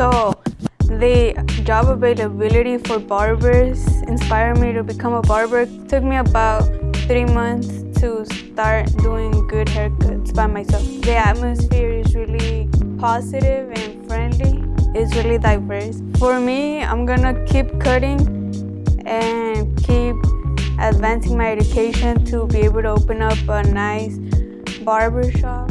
So the job availability for barbers inspired me to become a barber. It took me about three months to start doing good haircuts by myself. The atmosphere is really positive and friendly. It's really diverse. For me, I'm gonna keep cutting and keep advancing my education to be able to open up a nice barber shop.